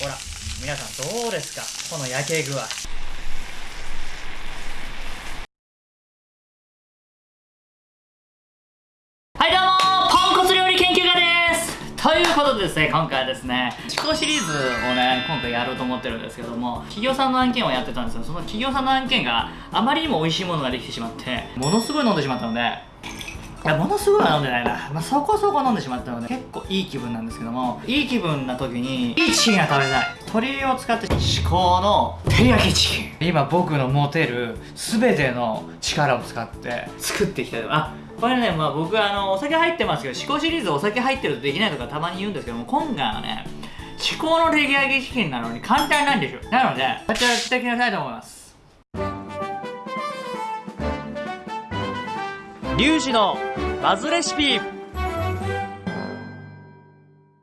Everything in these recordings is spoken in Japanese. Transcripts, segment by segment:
ほら皆さんどうですか？この焼け具合。はいどうもポンコツ料理研究家です。ということでですね今回はですね思考シリーズをね今回やろうと思ってるんですけども企業さんの案件をやってたんですよ。その企業さんの案件があまりにも美味しいものができてしまってものすごい飲んでしまったのでや、ものすごいは飲んでないな。まあ、そこそこ飲んでしまったので、結構いい気分なんですけども、いい気分な時に、いいチキンが食べたい。鶏を使って至高の照り焼きチキン。今僕の持てる全ての力を使って作っていきたいと。あ、これね、まあ僕あの、お酒入ってますけど、思考シリーズお酒入ってるとできないとかたまに言うんですけども、今回はね、至高の照り焼きチキンなのに簡単なんですよ。なので、こちらやっていきたいと思います。リュウジのバズレシピ。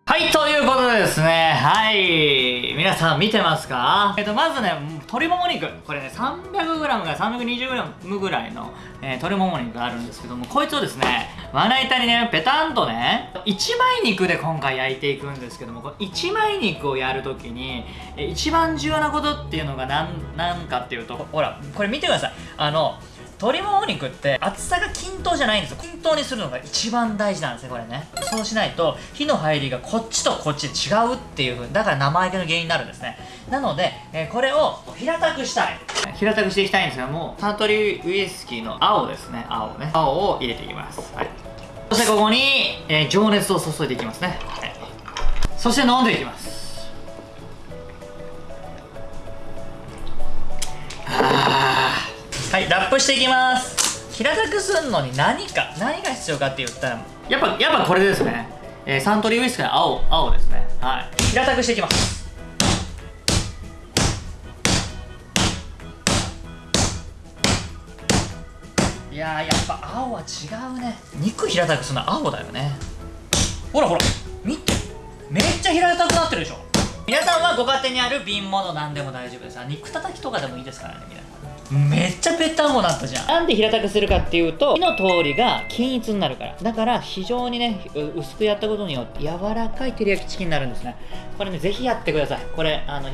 はい、ということでですね、はい、皆さん見てますか？えっと、まずね、鶏もも肉、これね、300g から 320g ぐらいの、えー、鶏もも肉があるんですけども、こいつをですね、まな板にね、ペタンとね、一枚肉で今回焼いていくんですけども、この一枚肉をやるときに、一番重要なことっていうのが何、なんかっていうと、ほら、これ見てください。あの、鶏もも肉って厚さが均等じゃないんですよ。均等にするのが一番大事なんですねこれね。そうしないと火の入りがこっちとこっち違うっていう風だから生揚げの原因になるんですね。なので、えー、これを平たくしたい。平たくしていきたいんですがもうサントリーウイスキーの青ですね。青ね。青を入れていきます。はい。そしてここに、えー、情熱を注いでいきますね、はい、そして飲んでいきます。はいラップしていきます。平たくすんのに何か何が必要かって言ったらやっぱやっぱこれですね、えー、サントリーウイスキーの青青ですね。はい。平たくしていきます。いややっぱ青は違うね。肉平たくするのは青だよね。ほらほら見てめっちゃ平たくなってるでしょ。皆さんはご家庭にある瓶物なんでも大丈夫です。肉叩きとかでもいいですからね皆さんめっちゃぺったんこなったじゃん。なんで平たくするかっていうと火の通りが均一になるから。だから非常にね薄くやったことによって柔らかい照り焼きチキンになるんですね。これねぜひやってください。これあの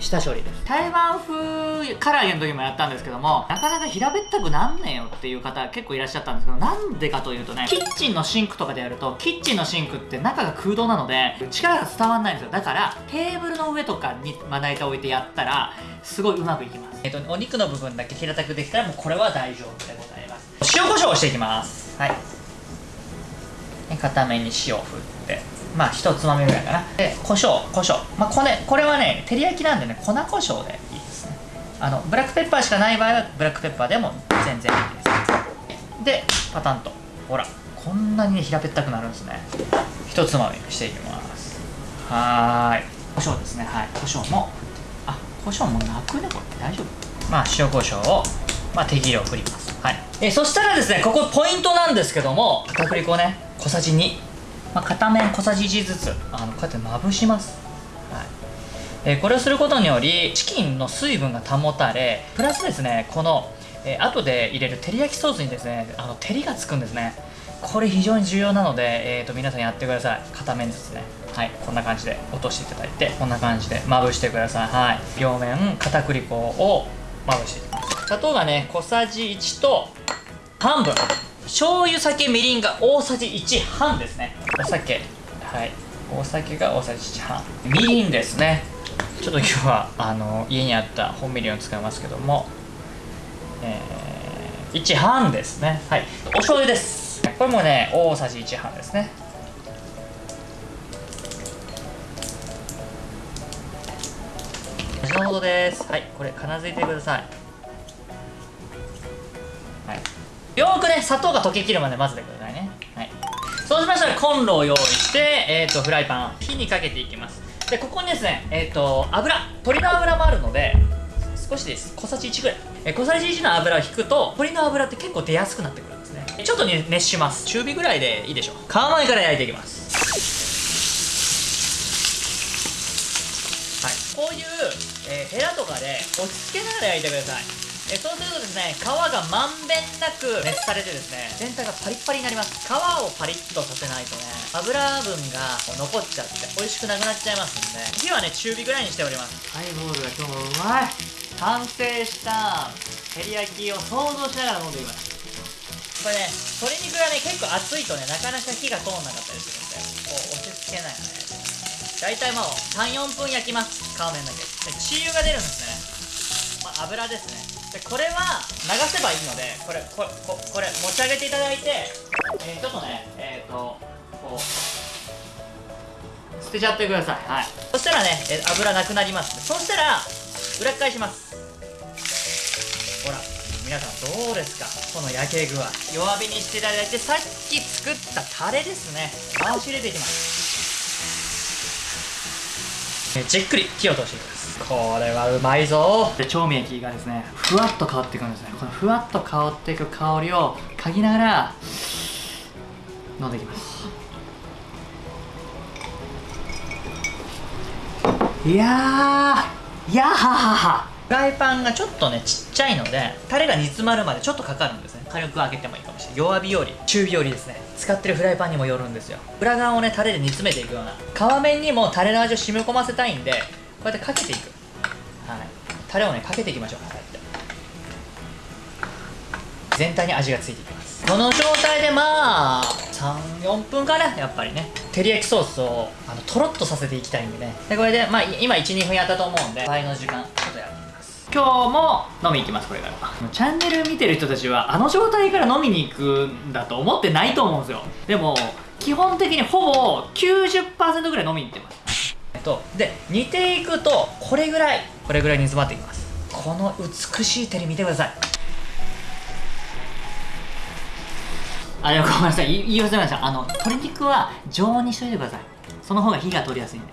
下処理です。台湾風唐揚げの時もやったんですけどもなかなか平べったくなんねえよっていう方結構いらっしゃったんですけどなんでかというとねキッチンのシンクとかでやるとキッチンのシンクって中が空洞なので力が伝わんないんですよ。だからテーブルの上とかにまな板置いてやったらすごいうまくいきます。えっ、とお肉の部分だけ平たくできたらもうこれは大丈夫でございます。塩コショウをしていきます。はい。片面に塩を振ってまあ一つまみぐらいかな。で胡椒胡椒。まあこれこれはね照り焼きなんでね粉胡椒でいいですね。あのブラックペッパーしかない場合はブラックペッパーでも全然いいです。でパタンと。ほらこんなにね平べったくなるんですね。一つまみしていきます。はーい。胡椒ですね。はい。胡椒も。あ胡椒もなくねこれ。大丈夫？まあ塩胡椒をまあ適量振ります。はい。えそしたらですねここポイントなんですけども片栗粉ね小さじ2まあ、片面小さじ1ずつあのこうやってまぶします、はい。えー、これをすることによりチキンの水分が保たれプラスですねこの、えー、後で入れる照り焼きソースにですねあの照りがつくんですね。これ非常に重要なので、えーと、皆さんやってください。片面ずつね。はい。こんな感じで落としていただいてこんな感じでまぶしてください。はい。両面片栗粉をまぶしていきます。砂糖がね小さじ1と半分。醤油酒みりんが大さじ1半ですね。お酒。はい。お酒が大さじ1半。みりんですね。ちょっと今日はあの家にあった本みりんを使いますけども、えー、1半ですね。はい。お醤油です。これもね大さじ1半ですね。味の素です。はい。これ金づいてください。よくね砂糖が溶けきるまで混ぜてくださいね。はい。そうしましたらコンロを用意してえ、ー、とフライパン火にかけていきます。でここにですねえっ、ー、と油。鶏の油もあるので少しです。小さじ1ぐらい。え小さじ1の油を引くと鶏の油って結構出やすくなってくるんですね。ちょっと熱します。中火ぐらいでいいでしょう。皮前から焼いていきます。はい。こういう、えー、ヘラとかで落ち着けながら焼いてください。えそうするとですね皮がまんべんなく熱されてですね全体がパリッパリになります。皮をパリッとさせないとね油分が残っちゃって美味しくなくなっちゃいますんで火はね中火ぐらいにしております。ハイボールが今日もうまい。完成した照り焼きを想像しながら飲んでいきます。これね鶏肉がね結構熱いとねなかなか火が通んなかったりするんでこう押し付けないよね。大体まあ34分焼きます。皮面だけ。で血油が出るんですね、まあ、油ですねでこれは流せばいいのでこれこここれ持ち上げていただいて、えーちょっとねえっ、とこう捨てちゃってください。はい。そしたらね、えー油なくなります。そしたら裏返します。ほら皆さんどうですか？この焼け具合。弱火にしていただいてさっき作ったタレですね。回し入れていきます。えじっくり火を通していきますこれはうまいぞ。で調味液がですねふわっと香っていくんですね。このふわっと香っていく香りを嗅ぎながら飲んでいきます。いやーいやはははフライパンがちょっとねちっちゃいのでタレが煮詰まるまでちょっとかかるんですね。火力開けてもいいかもしれない。弱火より中火よりですね使ってるフライパンにもよるんですよ。裏側をねタレで煮詰めていくような。皮面にもタレの味を染み込ませたいんでこうやってかけていく。はい。タレをねかけていきましょう。こうやって全体に味がついていきます。この状態でまあ34分かなやっぱりね。照り焼きソースをあのとろっとさせていきたいんでね。でこれでまあい今12分やったと思うんで倍の時間ちょっとやっていきます。今日も飲み行きますこれから。チャンネル見てる人たちはあの状態から飲みに行くんだと思ってないと思うんですよ。でも基本的にほぼ90%ぐらい飲みに行ってますとで煮ていくとこれぐらいこれぐらい煮詰まっていきますこの美しい照り見てくださいあ、でもごめんなさい、言い忘れました。あの、鶏肉は常温にしといてください。その方が火が通りやすいんで。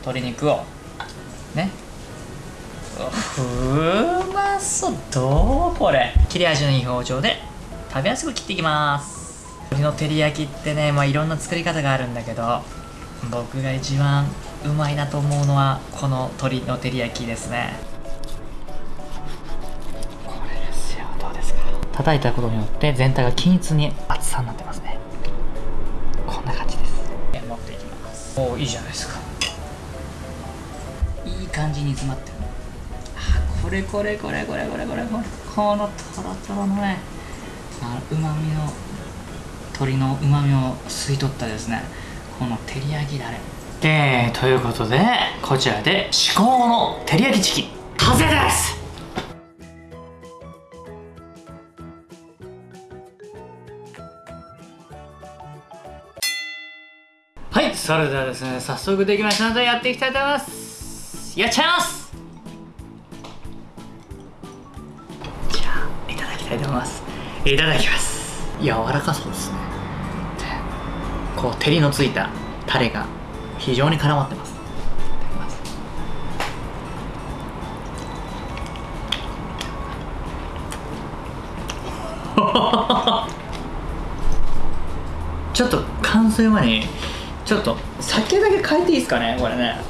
鶏肉を、ね。うわふうまそう。どうこれ。切れ味のいい表情で、食べやすく切っていきます。鶏の照り焼きってね、まあいろんな作り方があるんだけど、僕が一番うまいなと思うのは、この鶏の照り焼きですね。これですよどうですか？叩いたことによって全体が均一に厚さになってますね。こんな感じです。持っていきます。おおいいじゃないですか。いい感じに詰まってる。あこれこれこれこれこれこれこれ。このトロトロのねあうまみの鶏のうまみを吸い取ったですねこの照り焼きだれでということでこちらで至高の照り焼きチキン完成ですはいそれではですね早速できましたのでやっていきたいと思います。やっちゃいます！じゃあいただきたいと思います。いただきます。柔らかそうですね。でこう照りのついたタレが非常に絡まってます。いただきますちょっと完成前にちょっと酒だけ変えていいですかねこれね。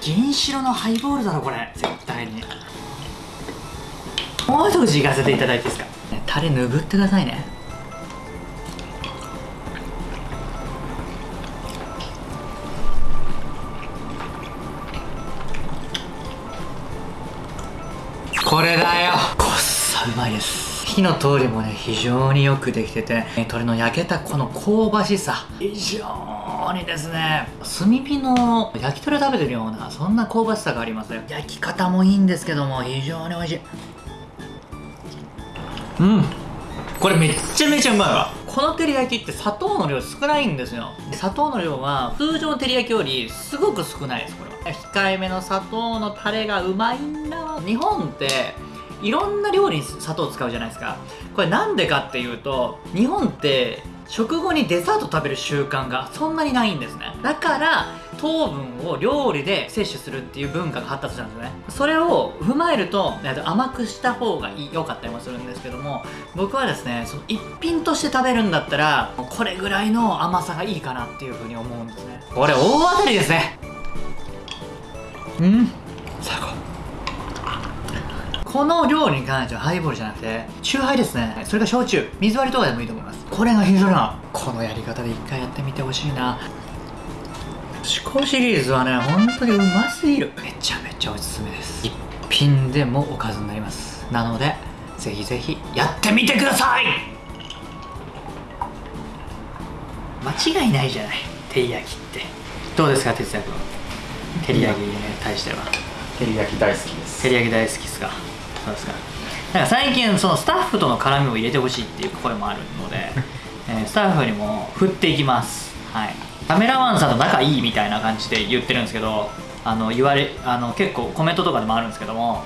銀白のハイボールだろこれ。絶対に。もう一口いかせていただいていいですか。ねタレ拭ってくださいねうまいです。火の通りもね非常によくできててえ鶏の焼けたこの香ばしさ非常にですね炭火の焼き鳥を食べてるようなそんな香ばしさがあります焼き方もいいんですけども非常に美味しい。うん。これめっちゃめちゃうまいわ。この照り焼きって砂糖の量少ないんですよ。で砂糖の量は通常の照り焼きよりすごく少ないですこれは。控えめの砂糖のタレがうまいんだ。わ日本っていろんな料理に砂糖を使うじゃないですか。これなんでかっていうと日本って食後にデザート食べる習慣がそんなにないんですね。だから糖分を料理で摂取するっていう文化が発達したんですよね。それを踏まえるとえっと甘くした方が良かったりもするんですけども僕はですねその一品として食べるんだったらこれぐらいの甘さがいいかなっていうふうに思うんですね。これ大当たりですね。うんこの量に関してはハイボールじゃなくてチューハイですね。それが焼酎。水割りとかでもいいと思います。これが非常なこのやり方で一回やってみてほしいな。シコシリーズはね本当にうますぎる。めちゃめちゃおすすめです。一品でもおかずになります。なのでぜひぜひやってみてください。間違いないじゃない。照り焼きって。どうですか哲也君。照り焼きに対しては。照り焼き大好きです。照り焼き大好きですか？そうですか。なんか最近そのスタッフとの絡みを入れてほしいっていう声もあるので、えースタッフにも振っていきます。はい。カメラマンさんと仲いいみたいな感じで言ってるんですけどあの言われあの結構コメントとかでもあるんですけども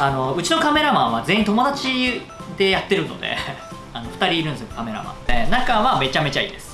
あのうちのカメラマンは全員友達でやってるので あの2人いるんですよカメラマン。で仲はめちゃめちゃいいです